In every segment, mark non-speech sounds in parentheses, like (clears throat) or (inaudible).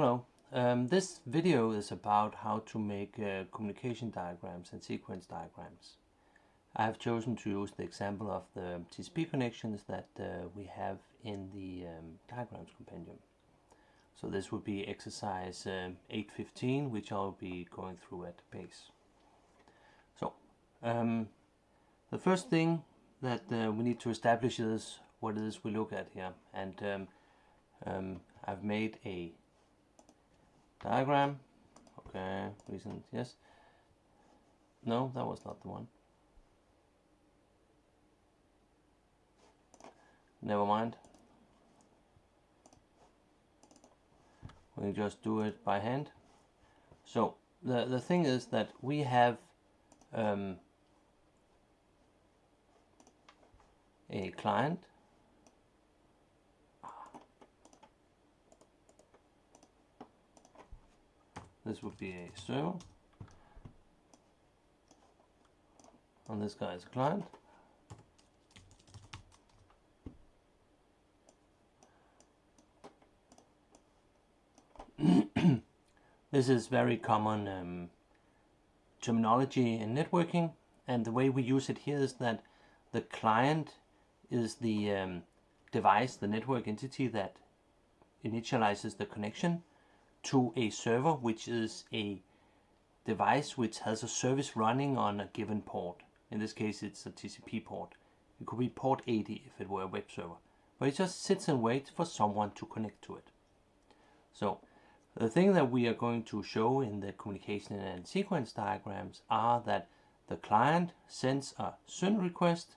Hello, um, this video is about how to make uh, communication diagrams and sequence diagrams. I have chosen to use the example of the TCP connections that uh, we have in the um, diagrams compendium. So this would be exercise um, 815 which I'll be going through at pace. So um, the first thing that uh, we need to establish is what it is we look at here and um, um, I've made a diagram. Okay recent yes. No that was not the one. Never mind. We just do it by hand. So the the thing is that we have um, a client this would be a server. And this guy is a client. (coughs) This is very common um, terminology in networking. And the way we use it here is that the client is the um, device, the network entity that initializes the connection to a server which is a device which has a service running on a given port. In this case it's a TCP port. It could be port 80 if it were a web server. But it just sits and waits for someone to connect to it. So the thing that we are going to show in the communication and sequence diagrams are that the client sends a SYN request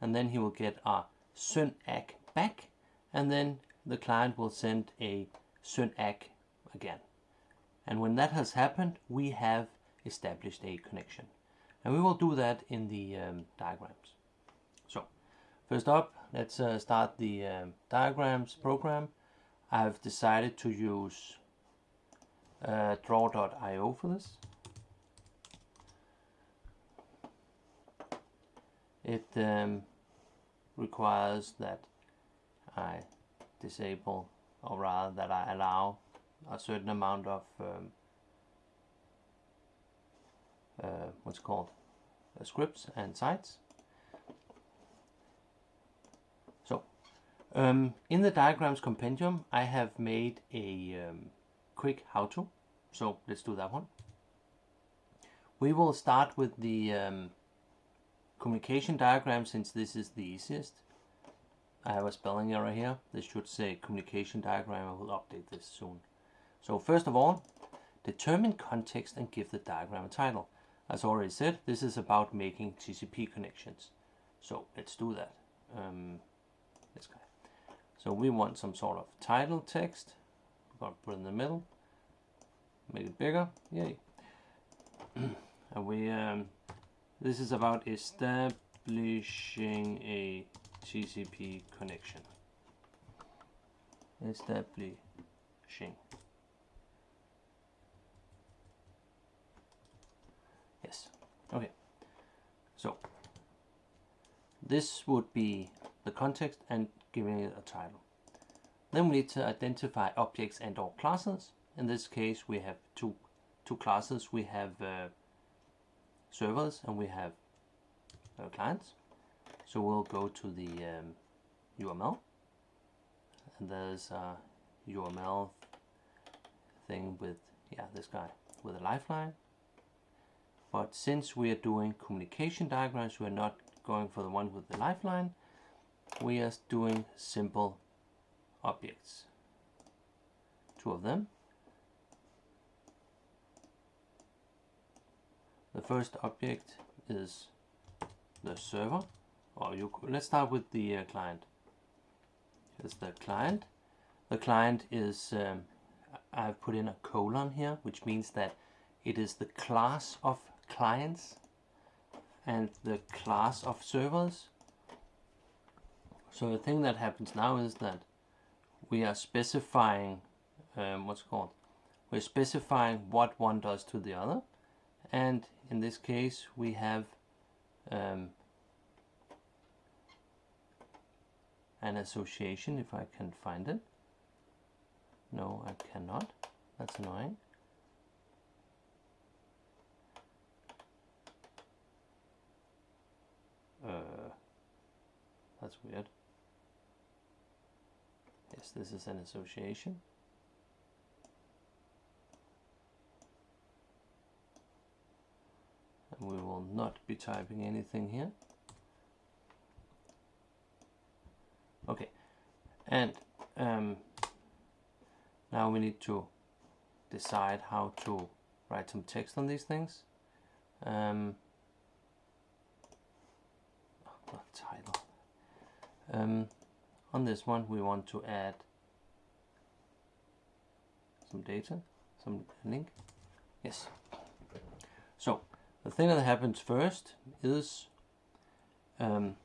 and then he will get a SYN ACK back and then the client will send a SYN ACK again. And when that has happened, we have established a connection. And we will do that in the um, diagrams. So, first up, let's uh, start the um, diagrams program. I've decided to use uh, draw.io for this. It um, requires that I disable, or rather that I allow a certain amount of um, uh, what's called uh, scripts and sites. So um, in the diagrams compendium I have made a um, quick how-to so let's do that one. We will start with the um, communication diagram since this is the easiest. I have a spelling error here. This should say communication diagram. I will update this soon. So first of all, determine context and give the diagram a title. As already said, this is about making TCP connections. So let's do that. Um. So we want some sort of title text. We're to put in the middle. Make it bigger. Yay. (clears throat) and we, um, this is about establishing a TCP connection. Establishing. Okay, so this would be the context and giving it a title. Then we need to identify objects and or classes. In this case we have two, two classes. We have uh, servers and we have uh, clients. So we'll go to the um, UML and there's a UML thing with yeah this guy with a lifeline but since we are doing communication diagrams, we are not going for the one with the lifeline. We are doing simple objects. Two of them. The first object is the server. Or you let's start with the uh, client. Here's the client. The client is um, I've put in a colon here, which means that it is the class of clients and the class of servers. So the thing that happens now is that we are specifying um, what's called we're specifying what one does to the other and in this case we have um, an association if I can find it no I cannot That's annoying. Uh, that's weird. Yes, this is an association. And we will not be typing anything here. Okay, and um, now we need to decide how to write some text on these things. Um, oh, title. Um, on this one we want to add some data, some link. Yes. So the thing that happens first is um,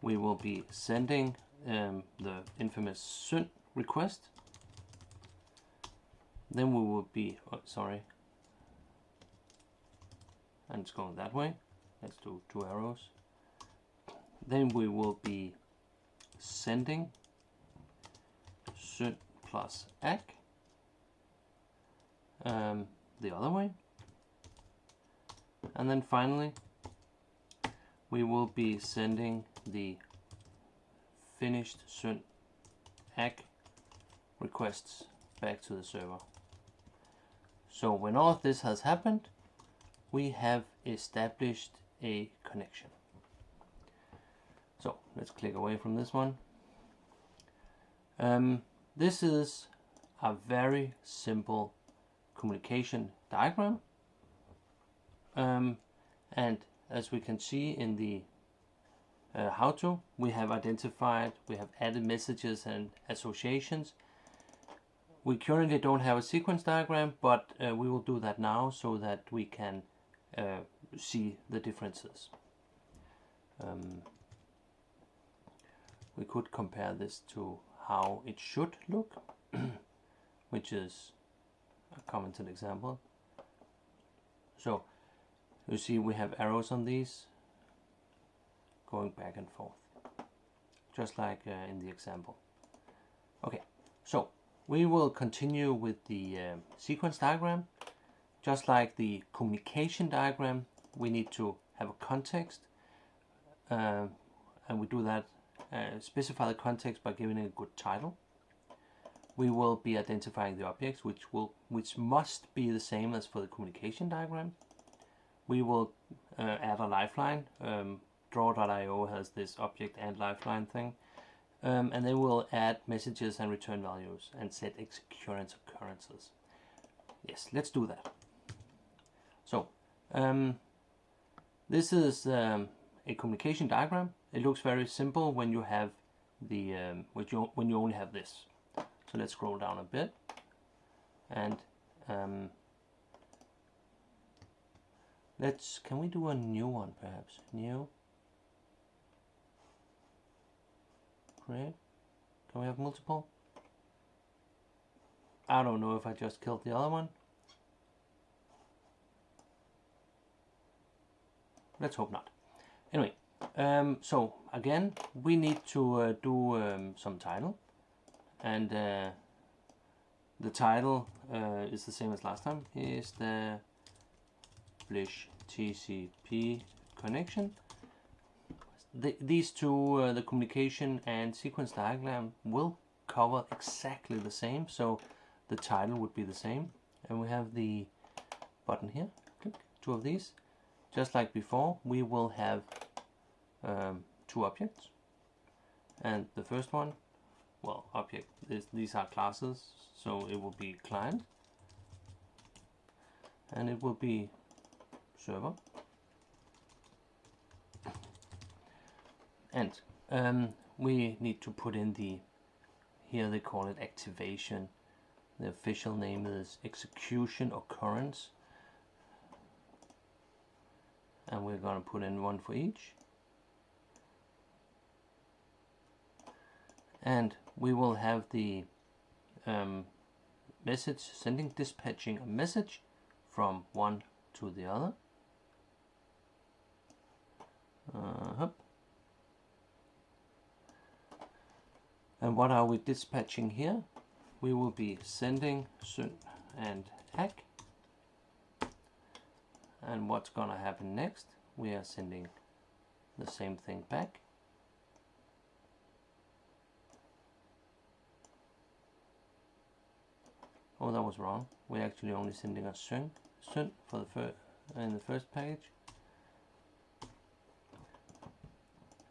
we will be sending um, the infamous SYN request. Then we will be, oh, sorry, and it's going that way. Let's do two arrows. Then we will be sending SYN plus ACK um, the other way. And then finally, we will be sending the finished SYN ACK requests back to the server. So when all of this has happened, we have established a connection. Let's click away from this one. Um, this is a very simple communication diagram. Um, and as we can see in the uh, how to, we have identified, we have added messages and associations. We currently don't have a sequence diagram, but uh, we will do that now so that we can uh, see the differences. Um, we could compare this to how it should look, (clears throat) which is a commented example. So you see we have arrows on these going back and forth, just like uh, in the example. Okay, so we will continue with the uh, sequence diagram. Just like the communication diagram, we need to have a context, uh, and we do that, uh, specify the context by giving it a good title. We will be identifying the objects, which will, which must be the same as for the communication diagram. We will uh, add a lifeline, um, draw.io has this object and lifeline thing. Um, and then we'll add messages and return values and set occurrence occurrences. Yes, let's do that. So, um, this is um, a communication diagram. It looks very simple when you have the um, when you when you only have this. So let's scroll down a bit, and um, let's can we do a new one perhaps new Great. Can we have multiple? I don't know if I just killed the other one. Let's hope not. Anyway, um, so again, we need to uh, do um, some title. And uh, the title uh, is the same as last time. Is the Blish TCP connection the, these two, uh, the communication and sequence diagram will cover exactly the same. So the title would be the same. And we have the button here, click, two of these. Just like before, we will have um, two objects. And the first one, well, object, is, these are classes, so it will be client. And it will be server. and um, we need to put in the here they call it activation the official name is execution occurrence and we're going to put in one for each and we will have the um, message sending dispatching a message from one to the other uh. And what are we dispatching here? we will be sending SYN and ACK. And what's going to happen next? We are sending the same thing back. Oh, that was wrong. We're actually only sending a SYN, SYN for the first in the first page.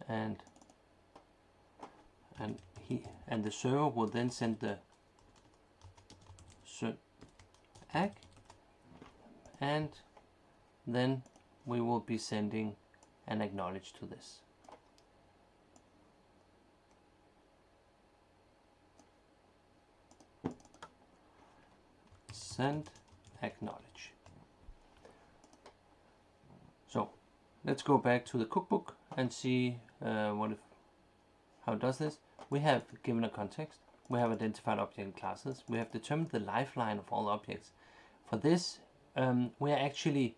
And and he and the server will then send the SYN ACK and then we will be sending an acknowledge to this. Send acknowledge. So let's go back to the cookbook and see uh, what if, how it does this. We have given a context, we have identified object classes, we have determined the lifeline of all objects. For this, um, we are actually,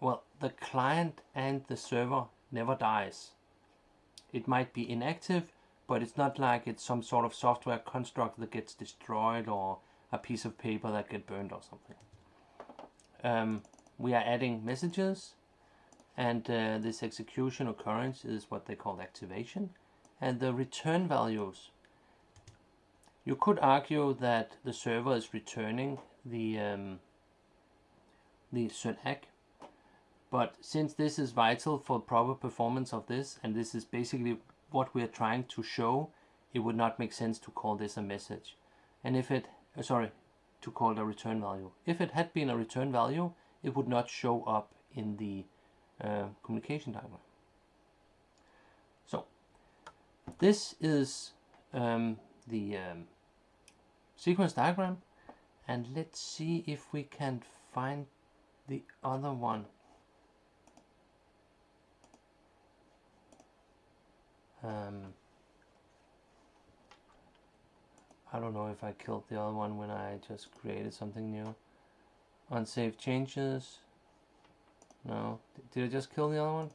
well, the client and the server never dies. It might be inactive, but it's not like it's some sort of software construct that gets destroyed or a piece of paper that get burned or something. Um, we are adding messages and uh, this execution occurrence is what they call activation and the return values you could argue that the server is returning the um, the ACK but since this is vital for proper performance of this and this is basically what we are trying to show it would not make sense to call this a message. And if it uh, sorry to call it a return value. If it had been a return value it would not show up in the uh, communication diagram. So this is um, the um, sequence diagram and let's see if we can find the other one um, I don't know if I killed the other one when I just created something new. Unsaved changes? No. Did I just kill the other one?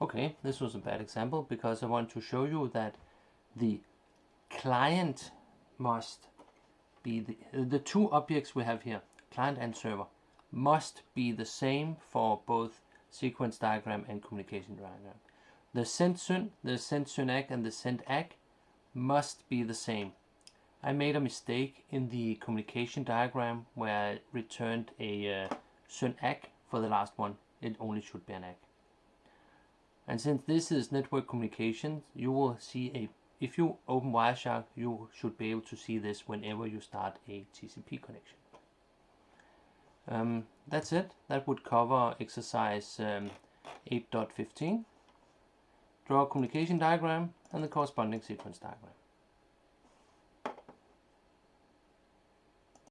Okay, this was a bad example because I want to show you that the client must be the, the two objects we have here, client and server, must be the same for both sequence diagram and communication diagram. The send syn, the send SYN ACK and the send ack must be the same. I made a mistake in the communication diagram where I returned a uh, SYN ACK for the last one. It only should be an ack. And since this is network communications, you will see a, if you open Wireshark, you should be able to see this whenever you start a TCP connection. Um, that's it. That would cover exercise um, 8.15. Draw a communication diagram and the corresponding sequence diagram.